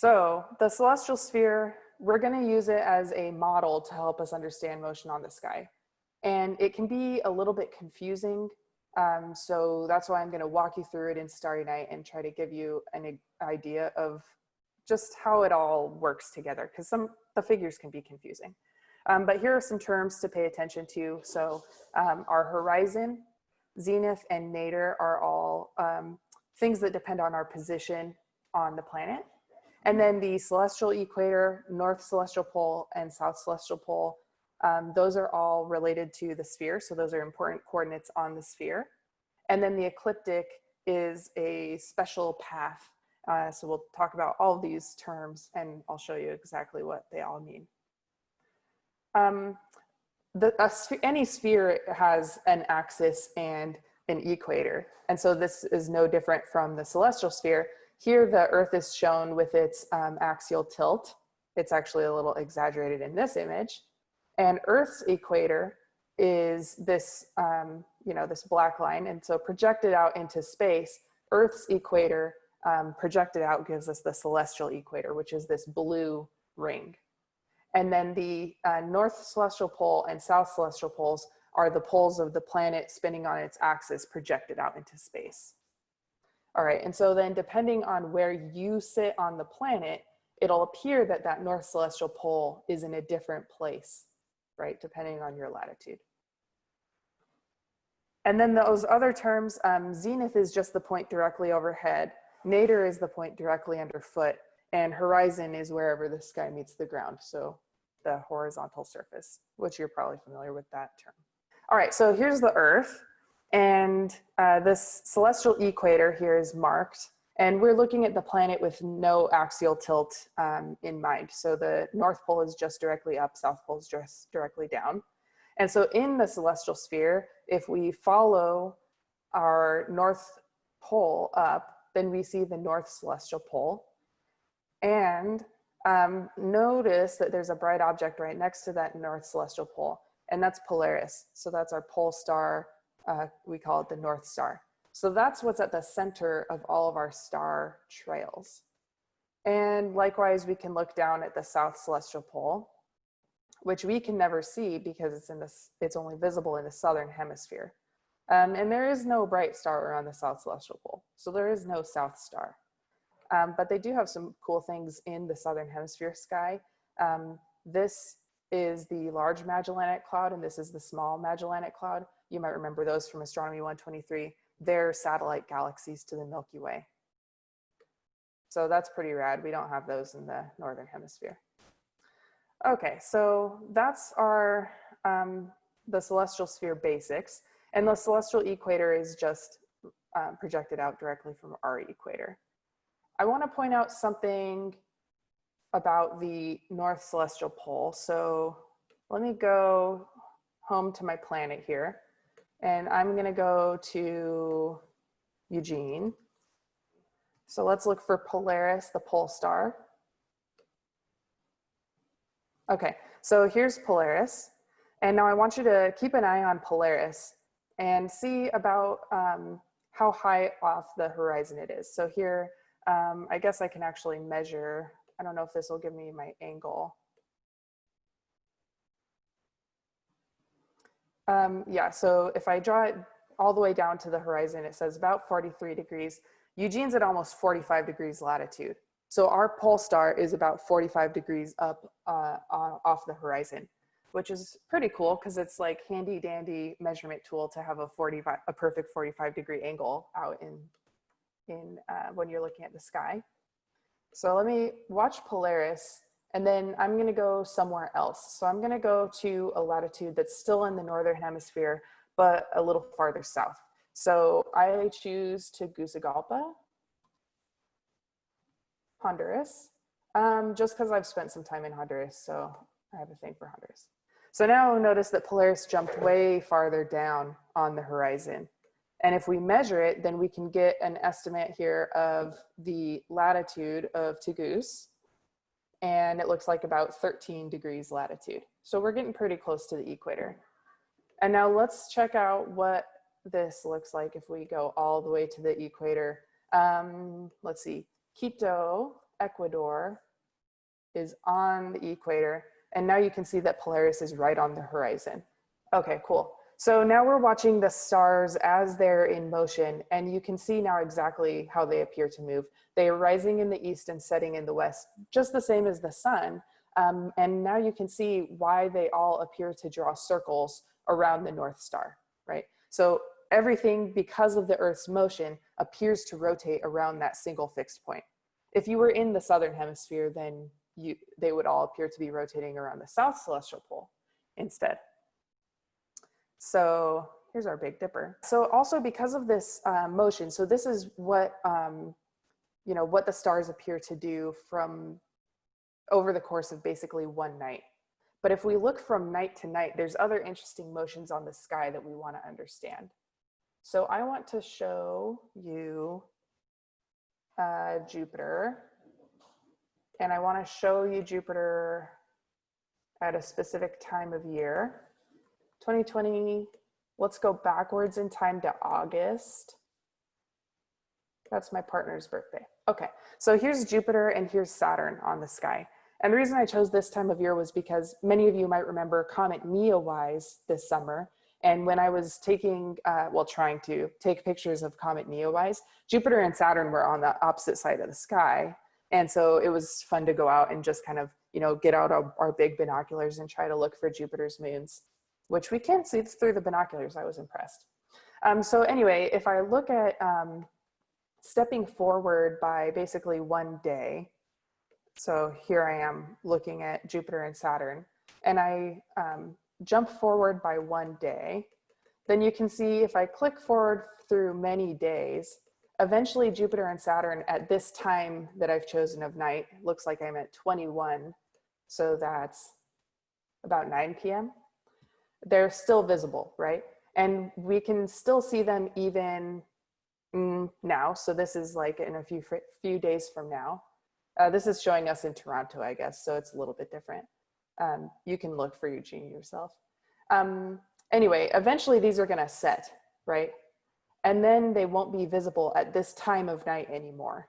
So the celestial sphere, we're gonna use it as a model to help us understand motion on the sky. And it can be a little bit confusing. Um, so that's why I'm gonna walk you through it in Starry Night and try to give you an idea of just how it all works together because some the figures can be confusing. Um, but here are some terms to pay attention to. So um, our horizon, zenith, and nadir are all um, things that depend on our position on the planet. And then the celestial equator, north celestial pole, and south celestial pole, um, those are all related to the sphere. So those are important coordinates on the sphere. And then the ecliptic is a special path. Uh, so we'll talk about all these terms and I'll show you exactly what they all mean. Um, the, any sphere has an axis and an equator. And so this is no different from the celestial sphere. Here the earth is shown with its um, axial tilt. It's actually a little exaggerated in this image. And earth's equator is this, um, you know, this black line. And so projected out into space, earth's equator um, projected out gives us the celestial equator, which is this blue ring. And then the uh, north celestial pole and south celestial poles are the poles of the planet spinning on its axis projected out into space. All right, and so then depending on where you sit on the planet, it'll appear that that north celestial pole is in a different place, right, depending on your latitude. And then those other terms, um, zenith is just the point directly overhead, nadir is the point directly underfoot, and horizon is wherever the sky meets the ground. So the horizontal surface, which you're probably familiar with that term. All right, so here's the earth and uh, this celestial equator here is marked and we're looking at the planet with no axial tilt um, in mind. So the North Pole is just directly up, South Pole is just directly down. And so in the celestial sphere, if we follow our North Pole up, then we see the North Celestial Pole. And um, notice that there's a bright object right next to that North Celestial Pole, and that's Polaris. So that's our pole star. Uh, we call it the North Star. So that's what's at the center of all of our star trails. And likewise, we can look down at the South Celestial Pole, which we can never see because it's in this, it's only visible in the Southern Hemisphere. Um, and there is no bright star around the South Celestial Pole. So there is no South Star. Um, but they do have some cool things in the Southern Hemisphere sky. Um, this is the Large Magellanic Cloud and this is the Small Magellanic Cloud. You might remember those from Astronomy 123. They're satellite galaxies to the Milky Way. So that's pretty rad. We don't have those in the Northern Hemisphere. Okay, so that's our, um, the celestial sphere basics. And the celestial equator is just um, projected out directly from our equator. I want to point out something about the North Celestial Pole. So let me go home to my planet here. And I'm going to go to Eugene. So let's look for Polaris, the pole star. Okay, so here's Polaris. And now I want you to keep an eye on Polaris and see about um, how high off the horizon it is. So here, um, I guess I can actually measure, I don't know if this will give me my angle. Um, yeah, so if I draw it all the way down to the horizon, it says about 43 degrees. Eugene's at almost 45 degrees latitude. So our pole star is about 45 degrees up uh, off the horizon, which is pretty cool because it's like handy dandy measurement tool to have a 45, a perfect 45 degree angle out in in uh, when you're looking at the sky. So let me watch Polaris and then I'm gonna go somewhere else. So I'm gonna go to a latitude that's still in the Northern hemisphere, but a little farther south. So I choose Tegucigalpa, Honduras, um, just because I've spent some time in Honduras, so I have a thing for Honduras. So now notice that Polaris jumped way farther down on the horizon. And if we measure it, then we can get an estimate here of the latitude of Tegus. And it looks like about 13 degrees latitude. So we're getting pretty close to the equator. And now let's check out what this looks like if we go all the way to the equator. Um, let's see, Quito Ecuador is on the equator. And now you can see that Polaris is right on the horizon. Okay, cool. So now we're watching the stars as they're in motion and you can see now exactly how they appear to move. They are rising in the east and setting in the west, just the same as the sun. Um, and now you can see why they all appear to draw circles around the North Star, right? So everything, because of the Earth's motion, appears to rotate around that single fixed point. If you were in the Southern hemisphere, then you, they would all appear to be rotating around the South Celestial Pole instead. So here's our Big Dipper. So also because of this uh, motion, so this is what, um, you know, what the stars appear to do from over the course of basically one night. But if we look from night to night, there's other interesting motions on the sky that we want to understand. So I want to show you uh, Jupiter. And I want to show you Jupiter at a specific time of year. 2020, let's go backwards in time to August. That's my partner's birthday. Okay, so here's Jupiter and here's Saturn on the sky. And the reason I chose this time of year was because many of you might remember Comet Neowise this summer. And when I was taking, uh, well, trying to take pictures of Comet Neowise, Jupiter and Saturn were on the opposite side of the sky. And so it was fun to go out and just kind of, you know, get out our, our big binoculars and try to look for Jupiter's moons which we can see through the binoculars. I was impressed. Um, so anyway, if I look at um, stepping forward by basically one day, so here I am looking at Jupiter and Saturn, and I um, jump forward by one day, then you can see if I click forward through many days, eventually Jupiter and Saturn at this time that I've chosen of night, looks like I'm at 21. So that's about 9 p.m they're still visible, right? And we can still see them even mm, now. So this is like in a few, few days from now. Uh, this is showing us in Toronto, I guess, so it's a little bit different. Um, you can look for Eugene yourself. Um, anyway, eventually these are gonna set, right? And then they won't be visible at this time of night anymore.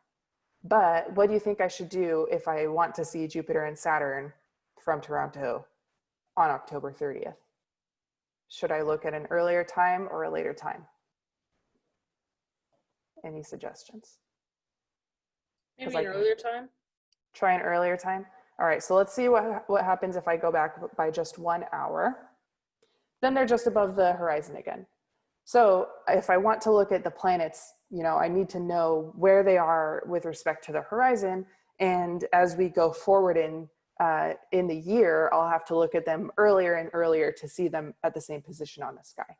But what do you think I should do if I want to see Jupiter and Saturn from Toronto on October 30th? Should I look at an earlier time or a later time? Any suggestions? Maybe an earlier time? Try an earlier time? All right, so let's see what, what happens if I go back by just one hour. Then they're just above the horizon again. So if I want to look at the planets, you know, I need to know where they are with respect to the horizon. And as we go forward in uh, in the year, I'll have to look at them earlier and earlier to see them at the same position on the sky.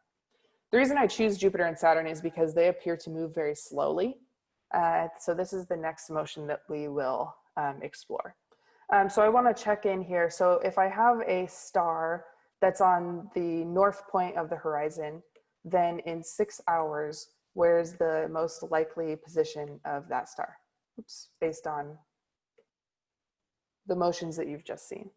The reason I choose Jupiter and Saturn is because they appear to move very slowly. Uh, so this is the next motion that we will um, explore. Um, so I wanna check in here. So if I have a star that's on the north point of the horizon, then in six hours, where's the most likely position of that star? Oops, based on the motions that you've just seen.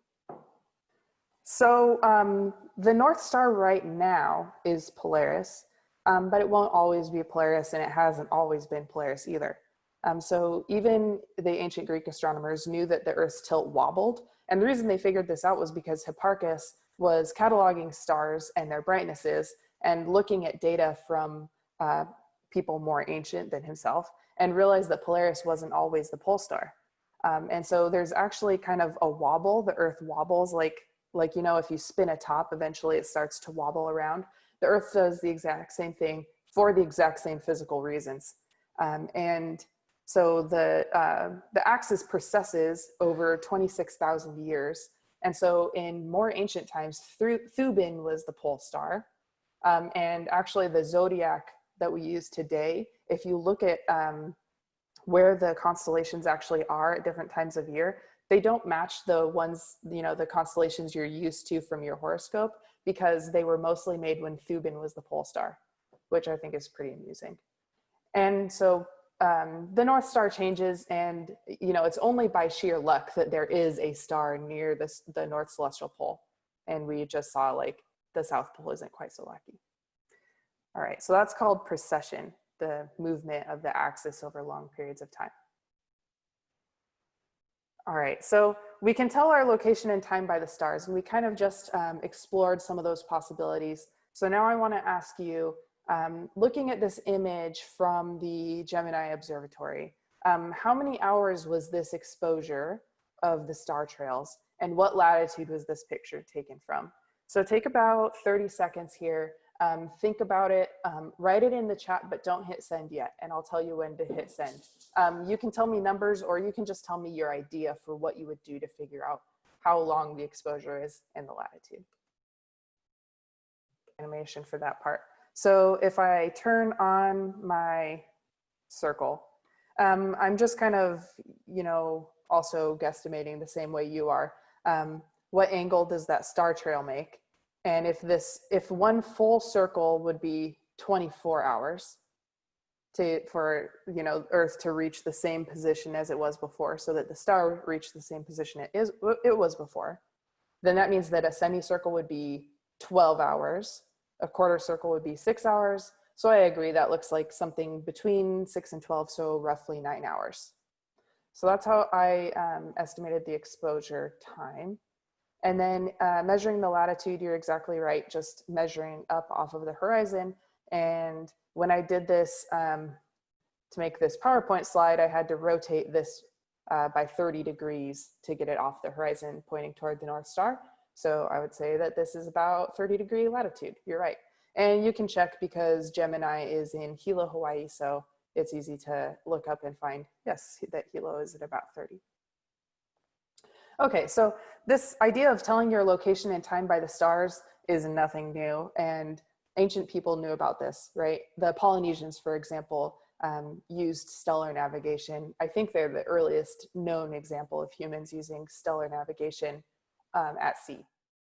So um, the North Star right now is Polaris, um, but it won't always be Polaris and it hasn't always been Polaris either. Um, so even the ancient Greek astronomers knew that the Earth's tilt wobbled. And the reason they figured this out was because Hipparchus was cataloging stars and their brightnesses and looking at data from uh, people more ancient than himself and realized that Polaris wasn't always the pole star. Um, and so there's actually kind of a wobble, the earth wobbles like, like, you know, if you spin a top, eventually it starts to wobble around. The earth does the exact same thing for the exact same physical reasons. Um, and so the, uh, the axis precesses over 26,000 years. And so in more ancient times, Thuban was the pole star. Um, and actually the zodiac that we use today, if you look at um, where the constellations actually are at different times of year, they don't match the ones, you know, the constellations you're used to from your horoscope because they were mostly made when Thuban was the pole star, which I think is pretty amusing. And so um, the North Star changes and, you know, it's only by sheer luck that there is a star near this, the North Celestial Pole. And we just saw like the South Pole isn't quite so lucky. All right, so that's called precession the movement of the axis over long periods of time. All right, so we can tell our location and time by the stars, and we kind of just um, explored some of those possibilities. So now I want to ask you, um, looking at this image from the Gemini Observatory, um, how many hours was this exposure of the star trails, and what latitude was this picture taken from? So take about 30 seconds here um, think about it, um, write it in the chat, but don't hit send yet. And I'll tell you when to hit send. Um, you can tell me numbers or you can just tell me your idea for what you would do to figure out how long the exposure is and the latitude. Animation for that part. So if I turn on my circle, um, I'm just kind of, you know, also guesstimating the same way you are. Um, what angle does that star trail make? And if this, if one full circle would be 24 hours to, for, you know, Earth to reach the same position as it was before so that the star reached the same position it is, it was before, then that means that a semicircle would be 12 hours, a quarter circle would be six hours. So I agree that looks like something between six and 12, so roughly nine hours. So that's how I um, estimated the exposure time. And then uh, measuring the latitude, you're exactly right, just measuring up off of the horizon. And when I did this, um, to make this PowerPoint slide, I had to rotate this uh, by 30 degrees to get it off the horizon pointing toward the North Star. So I would say that this is about 30 degree latitude, you're right. And you can check because Gemini is in Hilo, Hawaii, so it's easy to look up and find, yes, that Hilo is at about 30. Okay, so this idea of telling your location and time by the stars is nothing new and ancient people knew about this, right? The Polynesians, for example, um, used stellar navigation. I think they're the earliest known example of humans using stellar navigation um, at sea.